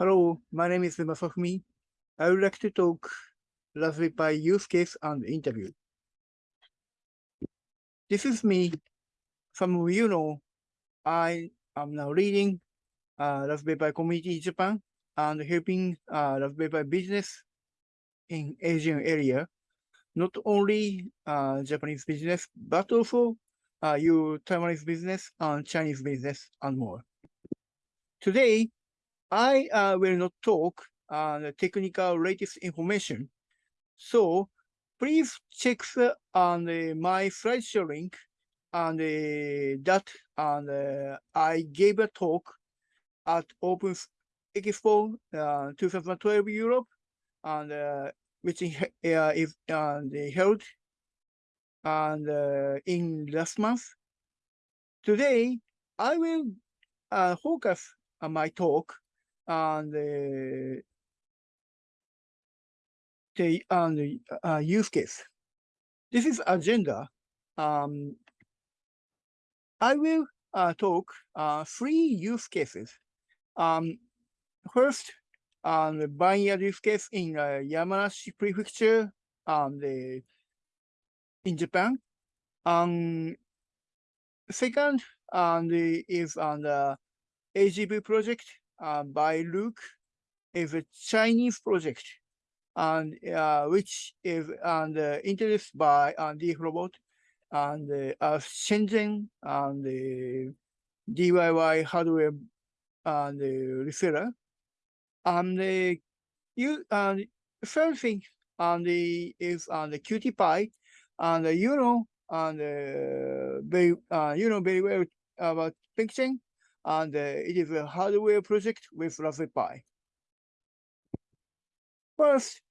Hello, my name is Masafumi. I would like to talk Raspberry Pi use case and interview. This is me. Some of you know I am now leading uh, Raspberry Pi community in Japan and helping uh, Raspberry Pi business in Asian area. Not only uh, Japanese business, but also uh, your Taiwanese business and Chinese business and more. Today, I uh, will not talk uh, the technical latest information. So please check the, on the, my slideshow link and uh, that and uh, I gave a talk at Open Expo uh, 2012 Europe and uh, which is uh, held and uh, in last month. Today I will uh, focus on my talk on the the uh, use case. This is agenda. Um, I will uh, talk uh, three use cases. Um, first, um, the vineyard use case in uh, Yamanashi Prefecture, um, the in Japan. Um, second, um, the, is on the AGV project uh, by Luke is a Chinese project and uh, which is and uh, introduced by uh, Robot and uh, Shenzhen and the DIY hardware and the reseller. And the you and third thing and the is on the CutiePi and you know and uh, very uh, you know very well about Penk Chen and uh, it is a hardware project with Raspberry Pi. First,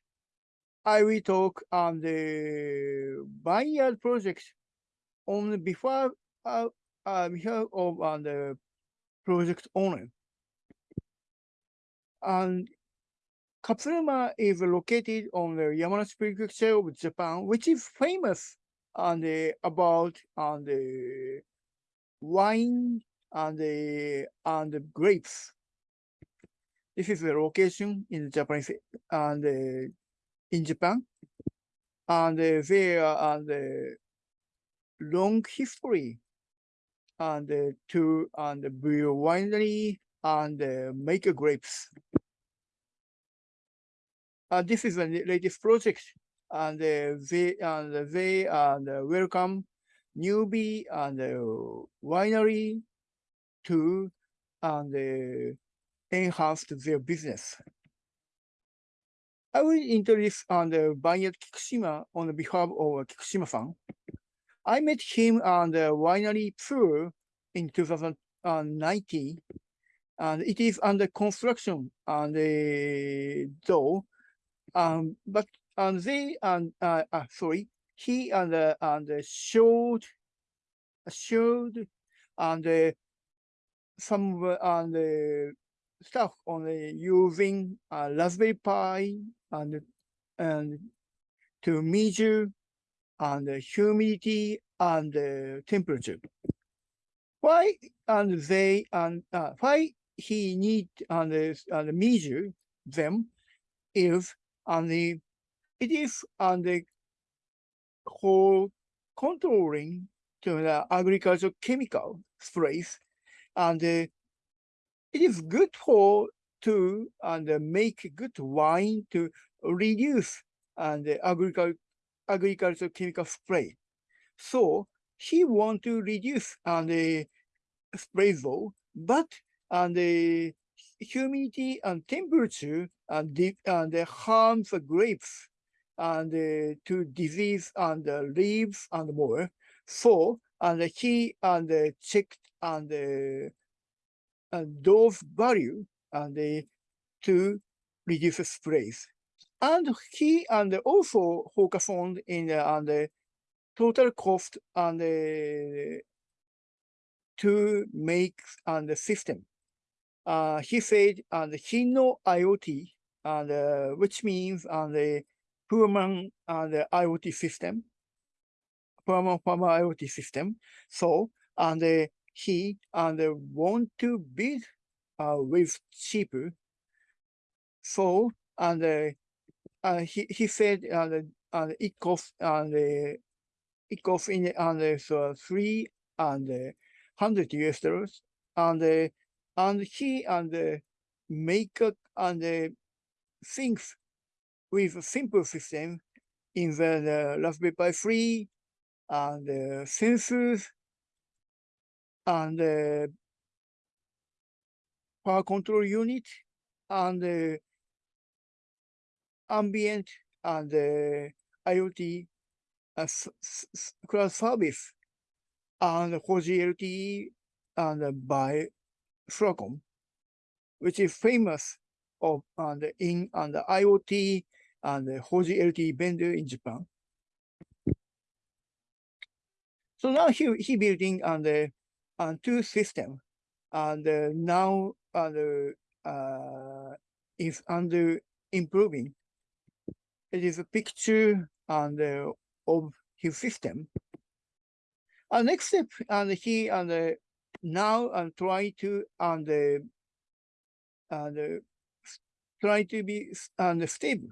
I will talk on the Vineyard project on before uh, uh, before of on the project owner. And Katsunuma is located on the Yamanashi Prefecture of Japan, which is famous on the about on the wine and the and the grapes. This is the location in Japanese and uh, in Japan, and uh, there are the long history and uh, to and the brew winery and uh, make grapes. Uh, this is the latest project, and uh, they and they and welcome newbie and winery to and uh, enhance their business. I will introduce on the Vineyard Kikushima on behalf of Kikushima-san. I met him on the winery tour in 2019, and it is under construction and uh, though, um, but and they and uh, uh, sorry, he and uh, and showed showed and uh, some and uh, stuff on the using uh, Raspberry Pi and and to measure and the humidity and the temperature. Why and they and uh, why he need and, and measure them if and the it is on the whole controlling to the agricultural chemical sprays and uh, it is good for to and uh, make good wine to reduce and uh, agriculture agricultural chemical spray. So he want to reduce and uh, spray though, but and the humidity and temperature and deep and uh, harm the grapes and uh, to disease and uh, leaves and more. So and he and uh, checked and uh, and those value and uh, to reduce sprays. And he and also focus on in the, the total cost and uh, to make and the system. Uh, he said and he know IoT and uh, which means and the human and the IoT system, human human IoT system. So and uh, he and want to build uh, with cheaper. So and uh, uh, he he said uh, uh, it cost and uh, it cost in and uh, so three and uh, hundred US dollars. And uh, and he and uh, make and uh, things with a simple system in the, the Raspberry Pi 3 and uh, sensors and uh, power control unit and uh, ambient and uh, IoT uh, cloud service and 4G LTE and by Soracom, which is famous of and in and IoT and 4G LTE vendor in Japan. So now he he building and and two system and uh, now and uh, is under improving. It is a picture and uh, of his system. And next step, and he and uh, now and try to and uh, and try to be and stable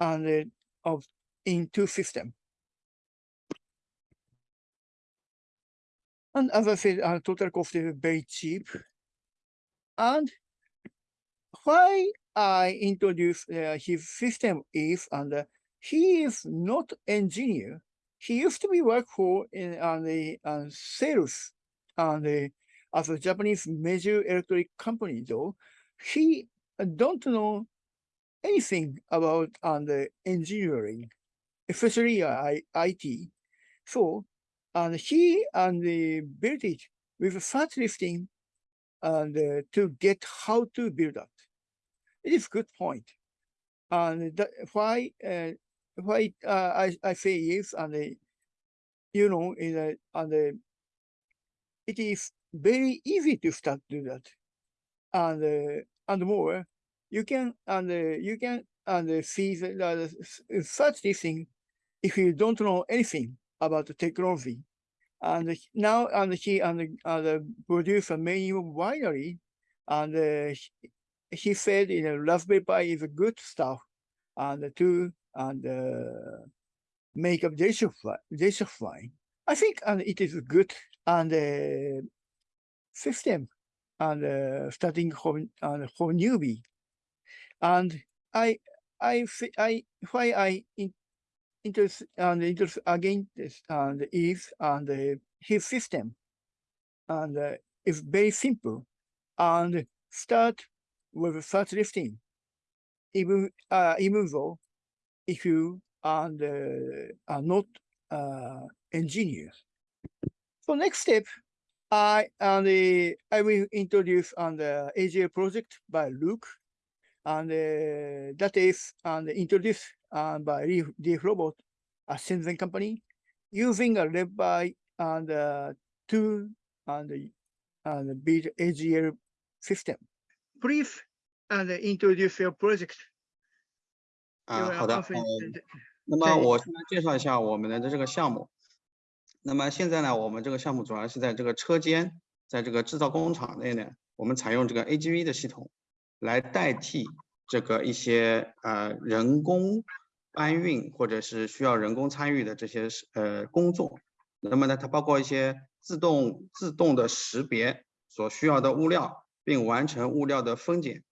and of in two system. And as I said, uh, total cost is very cheap. And why I introduced uh, his system is, and uh, he is not engineer. He used to be work for in on the uh, sales and uh, as a Japanese major electric company. Though he don't know anything about on the engineering, especially uh, IT. So and he and the built it with fat lifting and uh, to get how to build that. It is good point. And that, why uh, why uh, I, I say yes and uh, you know in a, and uh, it is very easy to start do that and uh, and more you can and you can and see uh, such thing if you don't know anything about the technology. And now and he and uh, produce a many winery, and uh, he said in a Raspberry Pi is a good stuff, and to and uh, make a delicious wine. I think and it is a good and uh, system and uh, starting from and for newbie, and I I I why I interest and interest again this and is and uh, his system. And uh, it's very simple. And start with fat lifting even uh, even though if you and uh, are not uh, engineers. So next step I and uh, I will introduce on the AGV project by Luke. And uh, that is and introduced uh, by DF Robot, a Shenzhen company, using a red by and uh, two and and build AGV system. Please and introduce your project. 啊，好的，嗯，那么我先来介绍一下我们的这个项目。那么现在呢，我们这个项目主要是在这个车间，在这个制造工厂内呢，我们采用这个 AGV 的系统来代替这个一些呃人工搬运或者是需要人工参与的这些呃工作。那么呢，它包括一些自动自动的识别所需要的物料，并完成物料的分拣、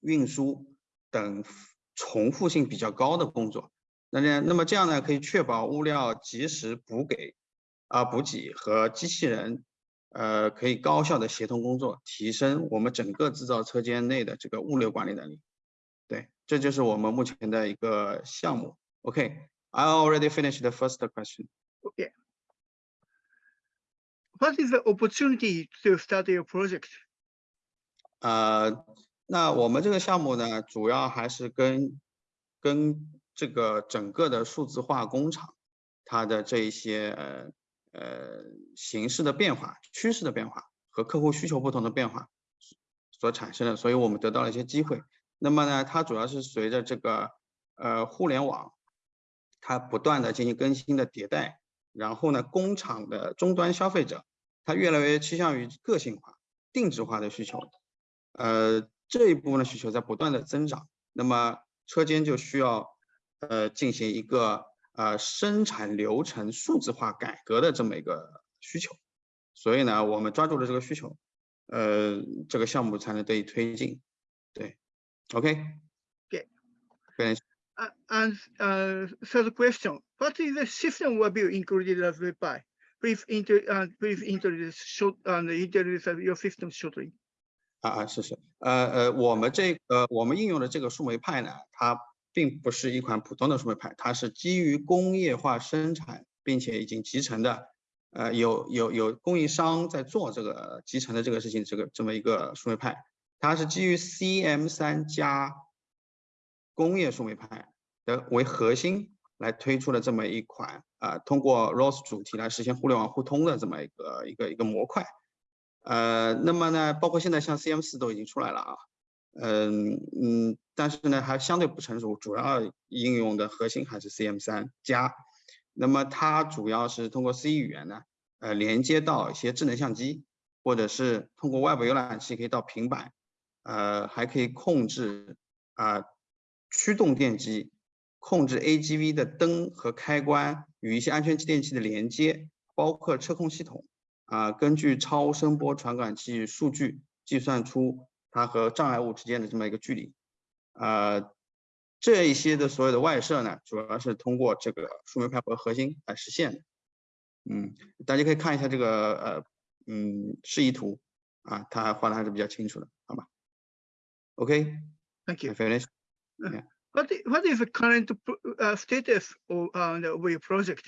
运输等重复性比较高的工作。那呢，那么这样呢，可以确保物料及时补给啊补给和机器人呃可以高效的协同工作，提升我们整个制造车间内的这个物流管理能力。对，这就是我们目前的一个项目。OK，I already finished the first question. Okay. What is the opportunity to start your project? 呃，那我们这个项目呢，主要还是跟跟这个整个的数字化工厂，它的这一些呃呃形式的变化、趋势的变化和客户需求不同的变化所产生的，所以我们得到了一些机会。那么呢，它主要是随着这个呃互联网，它不断的进行更新的迭代，然后呢，工厂的终端消费者。它越来越趋向于个性化、定制化的需求，呃，这一部分的需求在不断的增长，那么车间就需要呃进行一个呃生产流程数字化改革的这么一个需求，所以呢，我们抓住了这个需求，呃，这个项目才能得以推进。对 ，OK。Okay. Finish. Uh, and uh, third question: What is the system overview included in Raspberry Pi? Please, inter, uh, please introduce short and introduce your system shortly. 啊啊，是是，呃呃，我们这呃我们应用的这个树莓派呢，它并不是一款普通的树莓派，它是基于工业化生产，并且已经集成的，呃有有有供应商在做这个集成的这个事情，这个这么一个树莓派， 它是基于 CM 三加工业树莓派的为核心来推出的这么一款啊，通过 ROS 主题来实现互联网互通的这么一个一个一个模块。呃，那么呢，包括现在像 CM 四都已经出来了啊，嗯嗯，但是呢还相对不成熟，主要应用的核心还是 CM 三加。那么它主要是通过 C 语言呢，呃，连接到一些智能相机，或者是通过外部浏览器可以到平板，呃，还可以控制啊驱动电机，控制 AGV 的灯和开关与一些安全继电器的连接，包括车控系统。啊，根据超声波传感器数据计算出它和障碍物之间的这么一个距离，啊，这一些的所有的外设呢，主要是通过这个树莓派为核心来实现的。嗯，大家可以看一下这个呃嗯示意图啊，它画的还是比较清楚的，好吧 ？OK，Thank you. Finish. What What is the current status of the your project?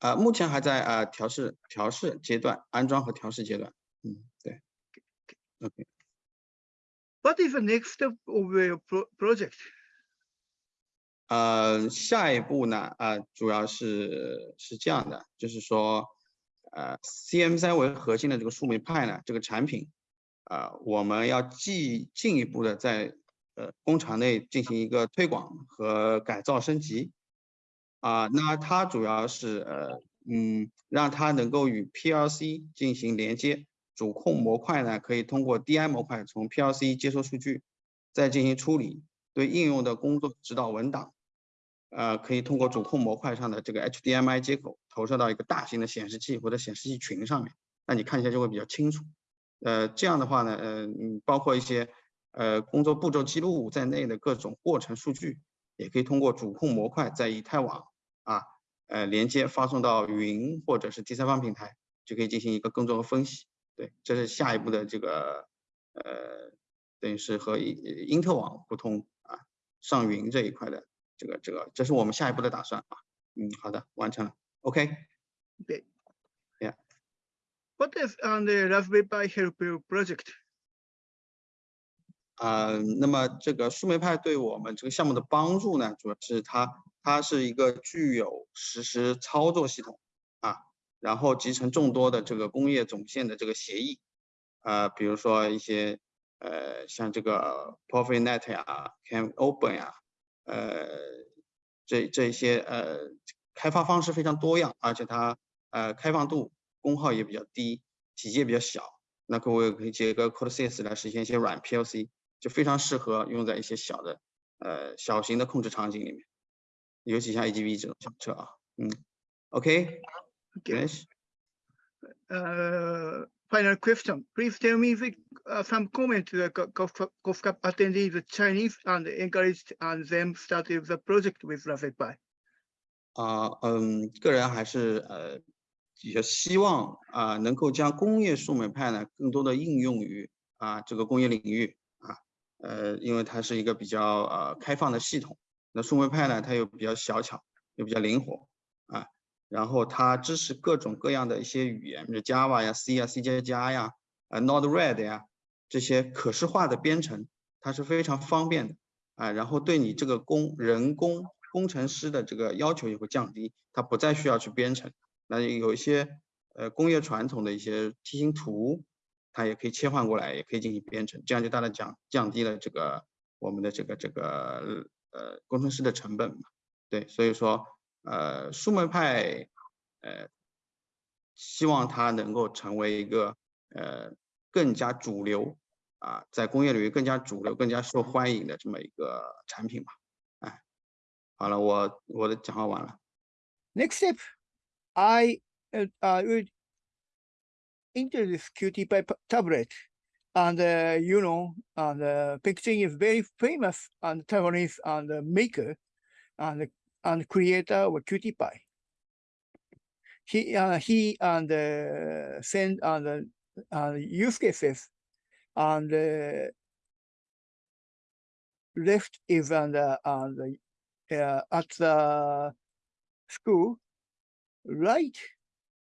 啊，目前还在啊调试调试阶段，安装和调试阶段。嗯，对。OK。What is the next step of your project？呃，下一步呢，啊，主要是是这样的，就是说，呃，CM 三为核心的这个树莓派呢，这个产品， 啊，我们要进进一步的在呃工厂内进行一个推广和改造升级。啊，那它主要是呃，嗯，让它能够与 PLC 进行连接，主控模块呢可以通过 DI 模块从 PLC 接收数据，再进行处理，对应用的工作指导文档，呃，可以通过主控模块上的这个 HDMI 接口投射到一个大型的显示器或者显示器群上面，那你看一下就会比较清楚。呃，这样的话呢，嗯，包括一些呃工作步骤记录在内的各种过程数据。也可以通过主控模块在以太网啊，呃连接发送到云或者是第三方平台，就可以进行一个更多的分析。对，这是下一步的这个呃，等于是和因特网互通啊，上云这一块的这个这个，这是我们下一步的打算啊。嗯，好的，完成了。OK。对。What is on the Raspberry Pi Help project? 啊、呃，那么这个树莓派对我们这个项目的帮助呢，主要是它它是一个具有实时操作系统啊，然后集成众多的这个工业总线的这个协议，呃，比如说一些呃像这个 PROFINET 呀、啊、CANopen 呀、啊，呃，这这一些呃开发方式非常多样，而且它呃开放度功耗也比较低，体积也比较小，那各位可以接个 CodeSys 来实现一些软 PLC。就非常适合用在一些小的呃小型的控制场景里面，尤其像 AGV 这种小车啊，嗯，OK，Yes。Uh, final question. Please tell me the, uh, some comment to the GovCap attendees, the Chinese, and encouraged and them started the project with Raspberry Pi. 啊，嗯，个人还是呃比较希望啊能够将工业数枚派呢更多的应用于啊这个工业领域啊。呃，因为它是一个比较呃开放的系统，那树莓派呢，它又比较小巧，又比较灵活啊，然后它支持各种各样的一些语言，Java 呀、C 呀、C 加加呀、啊 Node-RED 呀这些可视化的编程，它是非常方便的啊，然后对你这个工人工工程师的这个要求也会降低，它不再需要去编程，那有一些呃工业传统的一些梯形图。它也可以切换过来，也可以进行编程，这样就大大降降低了这个我们的这个这个呃工程师的成本嘛。对，所以说呃树莓派呃希望它能够成为一个呃更加主流啊，在工业领域更加主流、更加受欢迎的这么一个产品吧。哎，好了，我我的讲话完了。Next step, I uh, uh, introduce CutiePi tablet, and uh, you know, and uh, Penk Chen is very famous and Taiwanese and uh, maker and and creator of Qt He uh, he and uh, send and uh, use cases and uh, left is and uh, and uh, at the school, right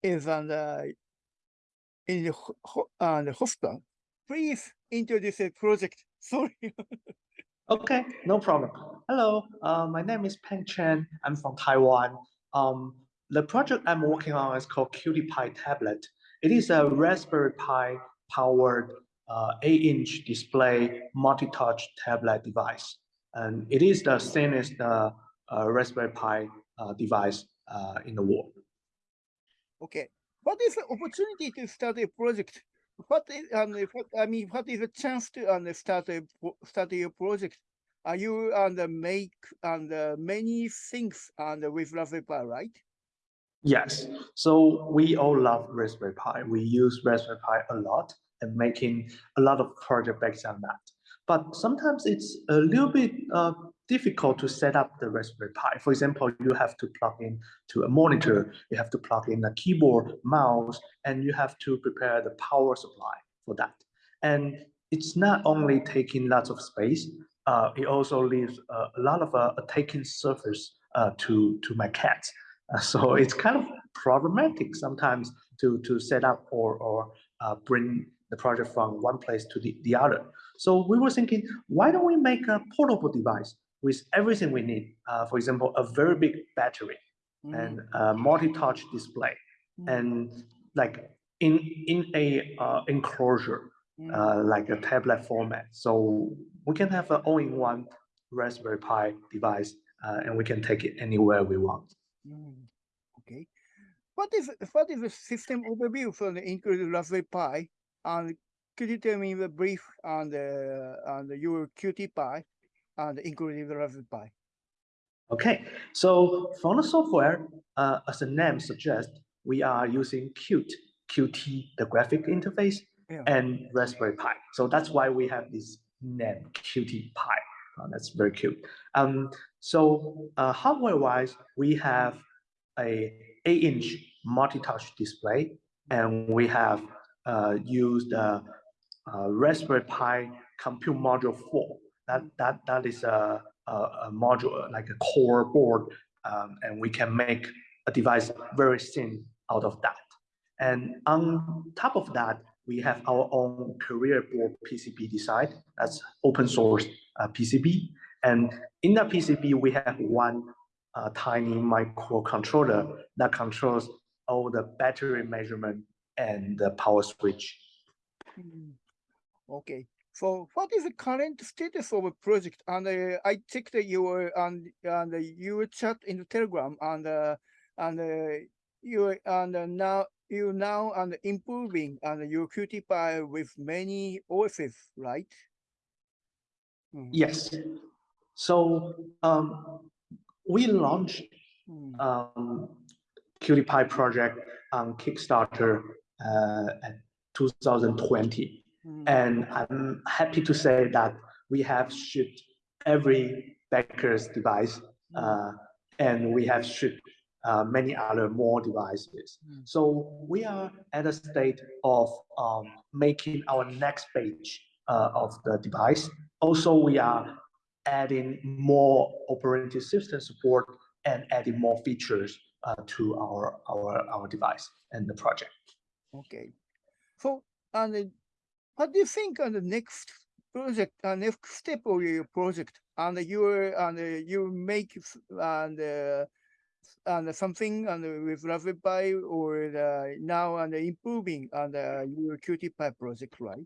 is and uh, in the uh, the hospital. Please introduce the project. Sorry. Okay, no problem. Hello, uh, my name is Penk Chen. I'm from Taiwan. Um, the project I'm working on is called CutiePi Tablet. It is a Raspberry Pi powered uh, 8-inch display multi-touch tablet device. And it is the thinnest uh, uh, Raspberry Pi uh, device uh, in the world. Okay. What is the opportunity to start a project? What is, um, what, I mean, what is the chance to um, start a start your project? Are you and um, make and uh, many things and with Raspberry Pi, right? Yes, so we all love Raspberry Pi. We use Raspberry Pi a lot and making a lot of project based on that. But sometimes it's a little bit uh, difficult to set up the Raspberry Pi. For example, you have to plug in to a monitor, you have to plug in a keyboard, mouse, and you have to prepare the power supply for that. And it's not only taking lots of space, uh, it also leaves uh, a lot of uh, a taking surface uh, to, to my cats. Uh, so it's kind of problematic sometimes to, to set up or, or uh, bring the project from one place to the, the other. So we were thinking, why don't we make a portable device with everything we need? Uh, for example, a very big battery Mhm, and a multi-touch display mhm, and like in in a uh, enclosure mhm. uh, like a tablet format. So we can have an all-in-one Raspberry Pi device uh, and we can take it anywhere we want. Mm, Okay. What is what is the system overview for the included Raspberry Pi? And could you tell me the brief on the on the your CutiePi and including the Raspberry Pi? Okay, so for the software, uh, as the name suggests, we are using Qt, Qt, the graphic interface, Yeah. and Raspberry Pi. So that's why we have this name, CutiePi. Uh, that's very cute. Um, so uh, hardware-wise, we have a 8-inch multi-touch display, and we have uh, used uh, uh, Raspberry Pi Compute Module 4. That that that is a, a, a module like a core board, um, and we can make a device very thin out of that. And on top of that, we have our own career board PCB design. That's open source uh, PCB. And in that PCB, we have one uh, tiny microcontroller that controls all the battery measurement and the power switch. Mm, Okay. So what is the current status of a project? And uh, I checked your and and your chat in the Telegram and uh, and uh, you and uh, now you now and improving and your CutiePi with many OSs, right? Mm, Yes. So um, we launched mm, um, Qt project on Kickstarter uh, at 2020. Mm, And I'm happy to say that we have shipped every backer's device mm, uh, and we have shipped uh, many other more devices. Mm. So we are at a state of um, making our next page uh, of the device. Also, we are adding more operating system support and adding more features uh, to our, our, our device and the project. Okay. So and what do you think on the next project, uh, next step of your project? And you and you make and uh, and something and with Raspberry or uh, now and improving on uh, your CutiePi project, right?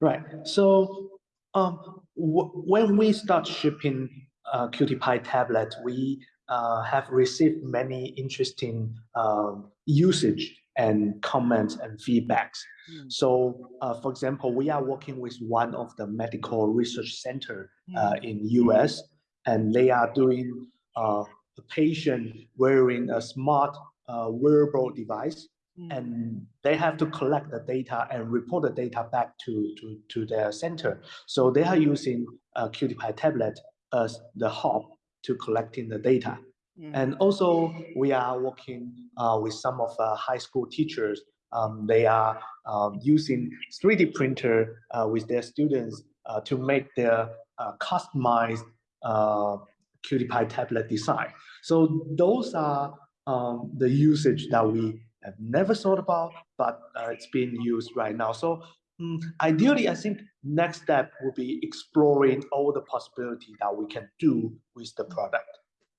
Right. So um, when we start shipping uh, CutiePi tablet, we uh, have received many interesting um, usage and comments and feedbacks. Mm. So, uh, for example, we are working with one of the medical research center uh, Mm. in US, and they are doing uh, a patient wearing a smart uh, wearable device, Mm. and they have to collect the data and report the data back to, to, to their center. So they are using a CutiePi tablet as the hub to collecting the data. Mm. And also, we are working uh, with some of the high school teachers. Um, they are um, using 3D printer uh, with their students uh, to make their uh, customized uh, CutiePi tablet design. So those are um, the usage that we have never thought about, but uh, it's being used right now. So mm, ideally, I think next step will be exploring all the possibility that we can do with the product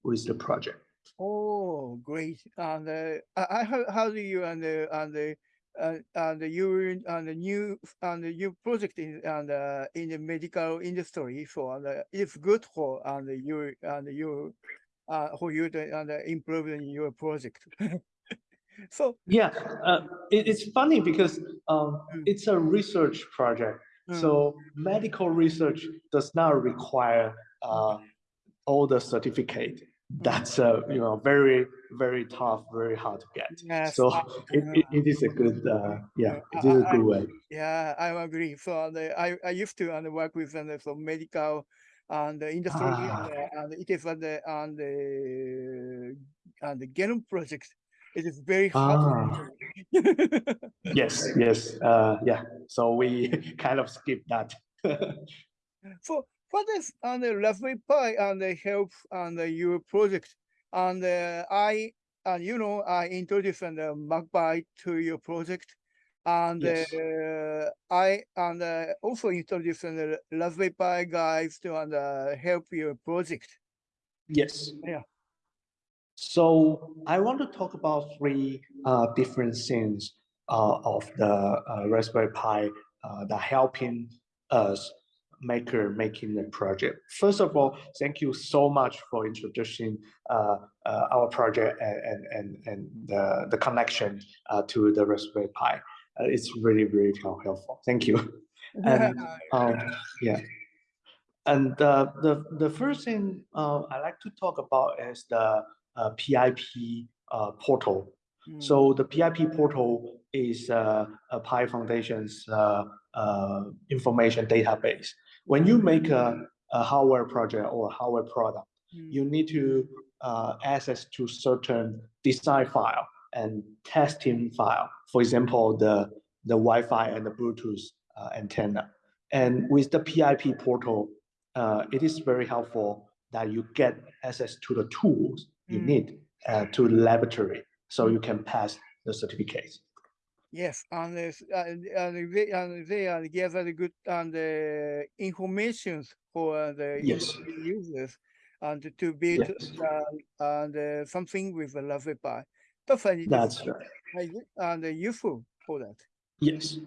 with the project. Oh, great. And uh, I, I how, how do you and the and the uh, and the you and the new and the new project in and uh, in the medical industry for and uh, it's good for and you and you uh for you to and uh, improving your project. so Yeah, uh, it, it's funny because um, Mm. it's a research project. mm, So medical research does not require all the certificate. That's uh, you know very very tough, very hard to get. yes, So it, it, it is a good uh, yeah, it is a good way. Yeah, I agree. So the, I, I used to and work with and some medical and the industry Ah. and, and it is on the and the and the genome project. It is very hard. Ah. Yes, yes, uh, yeah. So we kind of skip that. so what is on the Raspberry Pi and the help and the your project? And uh, I and you know I introduced and the MagPi to your project. And Yes. uh, I and uh, also introduced the Raspberry Pi guys to and uh, help your project. Yes. Yeah. So I want to talk about three uh, different things uh, of the uh, Raspberry Pi uh, that helping us maker making the project. First of all, thank you so much for introducing uh, uh, our project and and and, and the, the connection uh, to the Raspberry Pi. Uh, it's really really helpful. Thank you. And um, yeah. And uh, the the first thing uh, I like to talk about is the uh, PIP uh, portal. Mm, So the PIP portal is uh, a Pi Foundation's uh, uh, information database. When you make a, a hardware project or a hardware product, mm, you need to uh, access to certain design file and testing file. For example, the, the Wi-Fi and the Bluetooth uh, antenna. And with the PIP portal, uh, it is very helpful that you get access to the tools you Mm. need uh, to the laboratory so you can pass the certificates. Yes, and uh, and they and they give us good and uh, information for the Yes. users and to- build Yes. uh, and uh, something with a Raspberry Pi. Definitely, That's right. and useful for that. Yes.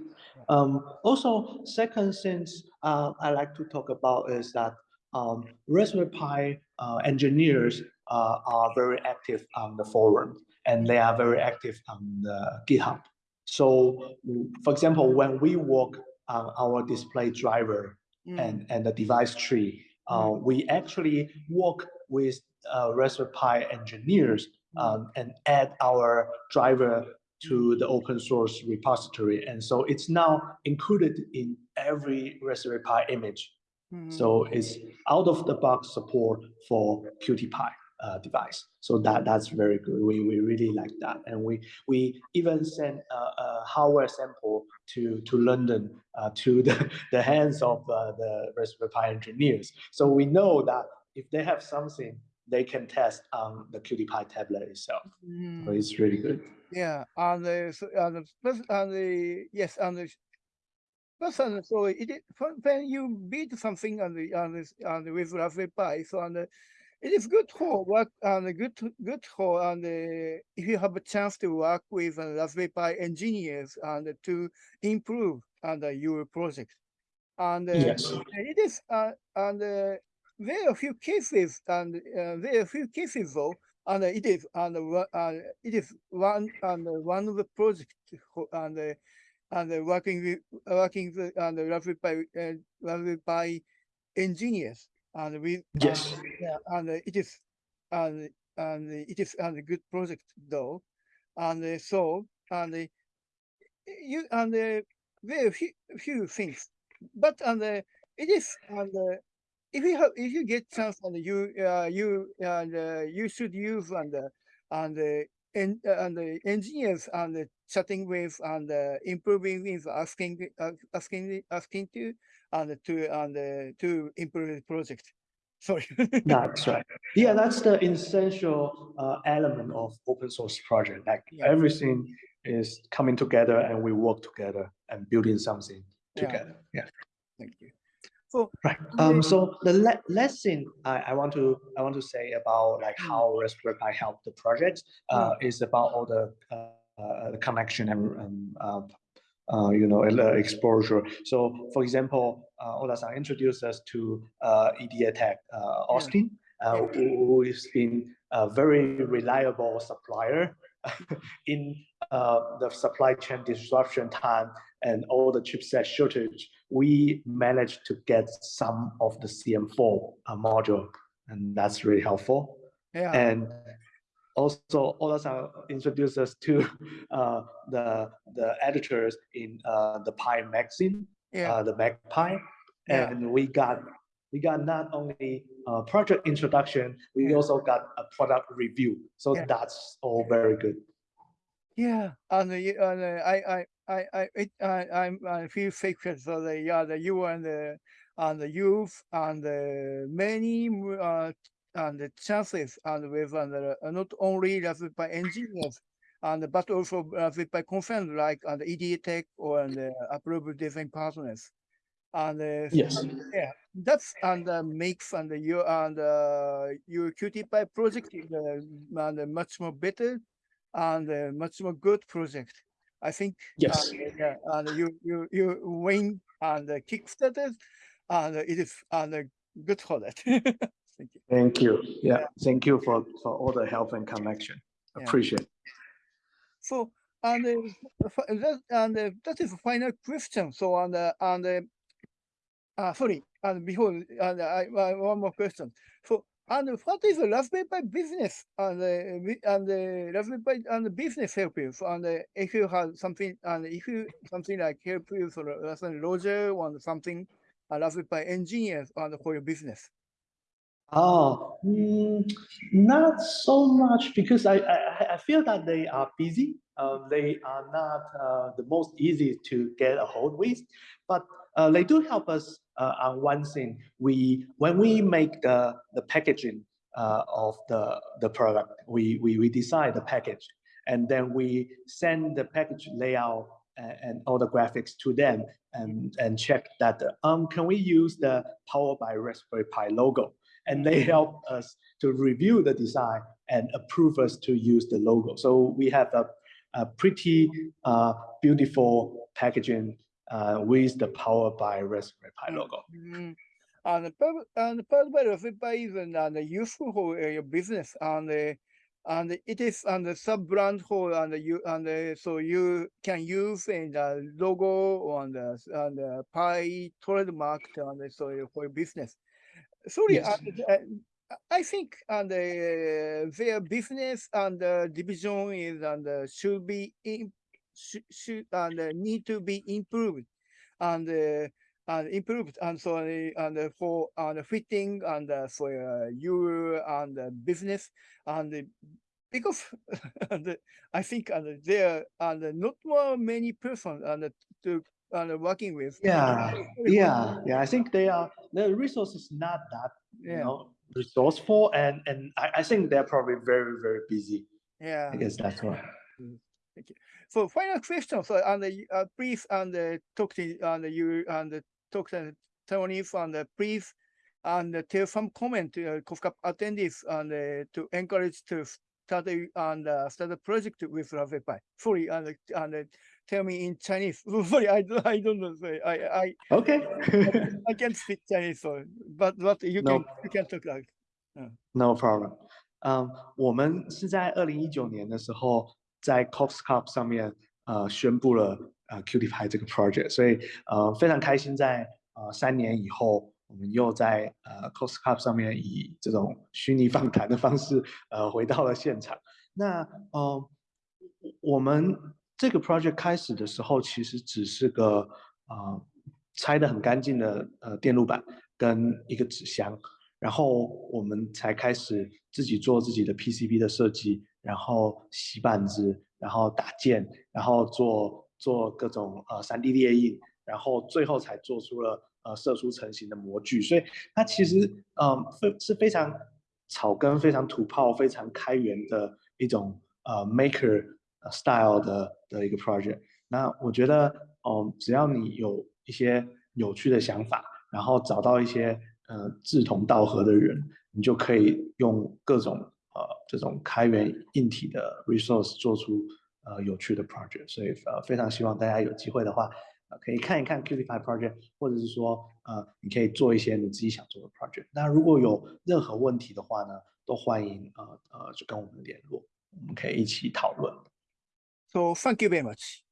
Um, also, second things uh, I like to talk about is that um, Raspberry Pi uh, engineers uh, are very active on the forum and they are very active on the GitHub. So, mm, for example, when we work on our display driver Mm, and, and the device tree, uh, we actually work with uh, Raspberry Pi engineers mm, um, and add our driver to the open source repository. And so it's now included in every Raspberry Pi image. mm, So it's out of the box support for CutiePi uh, device. So that that's very good. We, we really like that. And we we even sent a, a hardware sample to, to London uh, to the, the hands of uh, the Raspberry Pi engineers. So we know that if they have something, they can test on the CutiePi tablet itself. So mm. it's really good. Yeah, and the so- and the and the yes and the and so it when you build something on the on this on the with Raspberry Pi, so and the, it is good for work and good good for and the, if you have a chance to work with uh, Raspberry Pi engineers and to improve and your project. And uh, Yes. it is uh, and uh, there are a few cases and uh, there are a few cases though and it is and uh, uh, it is one and one of the project who- and uh, and uh, working with working with and Raspberry Pi uh, Raspberry Pi engineers and we Yes. yeah and uh, it is and and it is and a good project though and uh, so and uh, you and uh, very few, few things but and uh, it is and uh, if you have if you get chance and you uh, you and uh, you should use and uh, and uh, and uh, and the engineers and uh, chatting with and uh, improving with asking uh, asking asking to and to and uh, to improve the project. Sorry. That's right. Yeah, that's the essential uh, element of open source project. Like Yeah. everything is coming together and we work together and building something together. Yeah. Thank you. So Right. Um, so the la- last thing I, I want to I want to say about like Mm. how Raspberry Pi helped the project uh, is about all the uh, uh, the connection and um, uh, uh, you know exposure. So for example, uh, Ohta-san introduced us to uh, EDATEC uh, Austin, uh, who, has been a very reliable supplier in uh, the supply chain disruption time and all the chipset shortage, we managed to get some of the CM4 uh, module, and that's really helpful. yeah, And also, Ohta-san introduced us to uh, the the editors in uh, the Pi magazine, yeah, uh, the MagPi, Yeah. and we got we got not only uh, project introduction, we Yeah. also got a product review. So that's all very good. yeah. And, you- and uh, I, I, I, I, it, I, I'm, I feel sacred for the, yeah, the you and the, and the youth and the many, uh, and the chances and with, and uh, not only Raspberry Pi engineers, and but also Raspberry Pi conference like and EDATEC or and uh, approved design partners. And uh, Yes. yeah, that's and uh, makes and your and uh, your CutiePi project is uh, and uh, much more better and uh, much more good project. I think. Yes. And, uh, yeah, and you you you win and uh, Kickstarter, and uh, it is and uh, good for that. Thank you. Thank you. Yeah. Thank you for for all the help and connection. Yeah. Appreciate. So and uh, that and uh, that is the final question. So and uh, and uh, uh, sorry, and before and I, I one more question. So and what is the Raspberry Pi business and uh, and the Raspberry Pi and the business help you? And uh, if you have something and if you something like help you for Raspberry Roger or something, uh, Raspberry Pi engineers and for your business. Oh, mm, not so much because I, I I feel that they are busy. Um, they are not uh, the most easy to get a hold with, but uh, they do help us uh, on one thing. We when we make the the packaging uh, of the the product, we we we decide the package, and then we send the package layout and, and all the graphics to them, and and check that um can we use the Power by Raspberry Pi logo and they help us to review the design and approve us to use the logo. So we have a, a pretty uh, beautiful packaging uh, with the Power by Raspberry Pi logo. Mm. And the pur- and the purpose of Raspberry is and, and useful for uh, your business and and it is and the sub brand for and you and so you can use in the logo and the and the Pi trademark and so for your business. Sorry, Yes. and, uh, I think and uh, their business and uh, division is and uh, should be in, should, should and uh, need to be improved and uh, and improved and so uh, and uh, for and fitting and uh, for uh, you and uh, business and uh, because and, uh, I think and there and uh, not more many persons and uh, to and working with Yeah, yeah, yeah. I think they are the resources not that you Yeah. know resourceful, and and I, I think they're probably very very busy. yeah I guess that's why. Thank you. So final question. So and uh, uh, please and uh, talk to and you and uh, talk to Tony and uh, please and uh, tell some comment to uh, COSCUP attendees and uh, to encourage to start and uh, start a project with Raspberry Pi. Sorry and uh, and uh, tell me in Chinese. Sorry, I, I don't know. Sorry. I, I, okay. I, I can't speak Chinese, sorry. but what you no. can you can talk like. Uh. No problem. 嗯、um,，我们是在二零一九年的时候，在 COSCUP 上面呃宣布了呃 CutiePi 这个 project，所以呃非常开心在，在呃三年以后，我们又在呃 COSCUP 上面以这种虚拟访谈的方式呃回到了现场。那呃我们这个 project 开始的时候其实只是个呃拆的很干净的呃电路板跟一个纸箱。然后我们才开始自己做自己的 PCB 的设计，然后洗板子，然后打件，然后做做各种呃 3D 列印，然后最后才做出了呃射出成型的模具。所以它其实嗯非是非常草根、非常土炮、非常开源的一种呃 Maker style 的的一个 project。那我觉得嗯只要你有一些有趣的想法，然后找到一些。呃，志同道合的人，你就可以用各种呃这种开源硬体的 resource 做出呃有趣的 project。所以呃非常希望大家有机会的话，可以看一看 Qt Py project，或者是说呃你可以做一些你自己想做的 project。那如果有任何问题的话呢，都欢迎呃呃就跟我们联络，我们可以一起讨论。So thank you very much.